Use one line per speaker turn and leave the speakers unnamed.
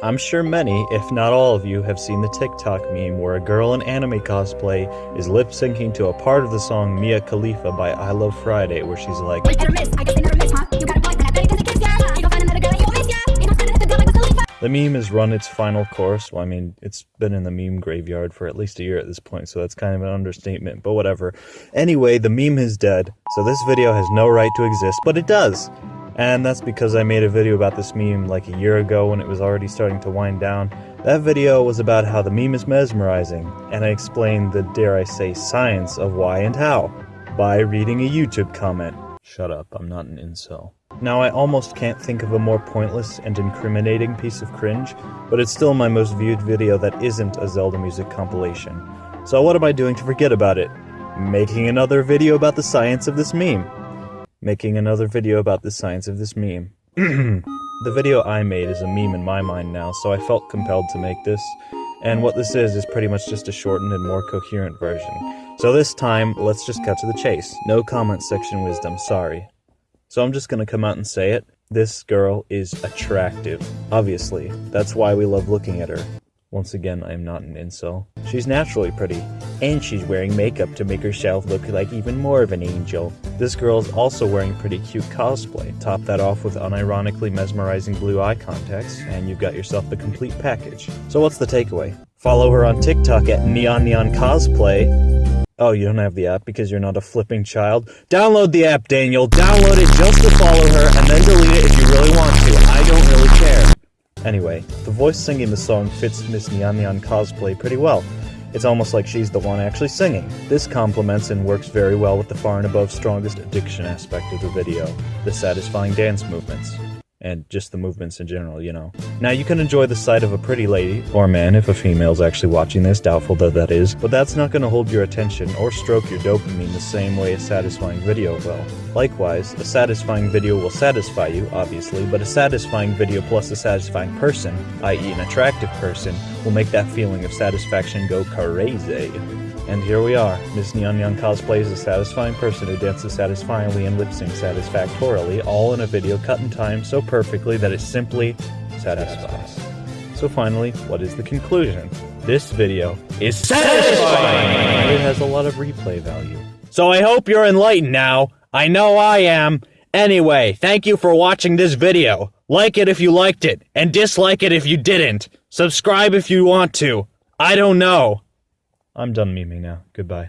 I'm sure many, if not all of you, have seen the TikTok meme where a girl in anime cosplay is lip syncing to a part of the song Mia Khalifa by iLOVEFRIDAY, where she's like, The meme has run its final course. Well, I mean, it's been in the meme graveyard for at least a year at this point, so that's kind of an understatement, but whatever. Anyway, the meme is dead, so this video has no right to exist, but it does! And that's because I made a video about this meme like a year ago when it was already starting to wind down. That video was about how the meme is mesmerizing, and I explained the, dare I say, science of why and how by reading a YouTube comment. Shut up, I'm not an incel. Now I almost can't think of a more pointless and incriminating piece of cringe, but it's still my most viewed video that isn't a Zelda music compilation. So what am I doing to forget about it? Making another video about the science of this meme making another video about the science of this meme. the video I made is a meme in my mind now, so I felt compelled to make this, and what this is is pretty much just a shortened and more coherent version. So this time, let's just cut to the chase. No comment section wisdom, sorry. So I'm just gonna come out and say it. This girl is attractive. Obviously, that's why we love looking at her. Once again, I am not an incel. She's naturally pretty, and she's wearing makeup to make herself look like even more of an angel. This girl is also wearing pretty cute cosplay. Top that off with unironically mesmerizing blue eye contacts, and you've got yourself the complete package. So what's the takeaway? Follow her on TikTok at Neon Neon Cosplay. Oh, you don't have the app because you're not a flipping child? Download the app, Daniel. Download it just to follow her, and then delete it if you really want to. I don't really care. Anyway, the voice singing the song fits Miss Neon Neon cosplay pretty well. It's almost like she's the one actually singing. This complements and works very well with the far and above strongest addiction aspect of the video, the satisfying dance movements and just the movements in general, you know. Now, you can enjoy the sight of a pretty lady, or man if a female's actually watching this, doubtful though that is, but that's not going to hold your attention or stroke your dopamine the same way a satisfying video will. Likewise, a satisfying video will satisfy you, obviously, but a satisfying video plus a satisfying person, i.e. an attractive person, will make that feeling of satisfaction go crazy. And here we are. Miss Neon Neon cosplays a satisfying person who dances satisfyingly and lip syncs satisfactorily, all in a video cut in time so perfectly that it simply satisfies. So finally, what is the conclusion? This video is satisfying! It has a lot of replay value. So I hope you're enlightened now. I know I am. Anyway, thank you for watching this video. Like it if you liked it, and dislike it if you didn't. Subscribe if you want to. I don't know. I'm done memeing now. Goodbye.